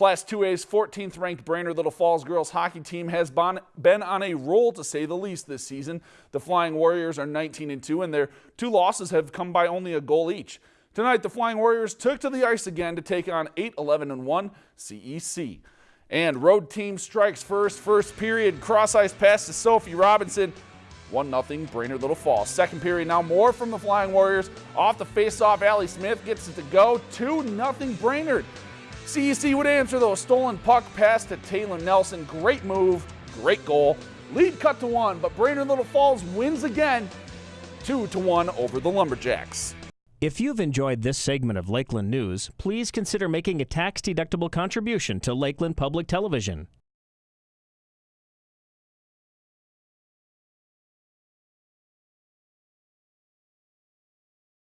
Class 2A's 14th ranked Brainerd Little Falls girls hockey team has been on a roll to say the least this season. The Flying Warriors are 19 and 2 and their two losses have come by only a goal each. Tonight the Flying Warriors took to the ice again to take on 8 11 and 1 CEC. And road team strikes first, first period, cross ice pass to Sophie Robinson. 1-0 Brainerd Little Falls. Second period now more from the Flying Warriors. Off the face-off, Allie Smith gets it to go. 2-0 Brainerd. CEC would answer though. Stolen puck pass to Taylor Nelson. Great move, great goal. Lead cut to one, but Brainerd Little Falls wins again. 2 to 1 over the Lumberjacks. If you've enjoyed this segment of Lakeland News, please consider making a tax-deductible contribution to Lakeland Public Television.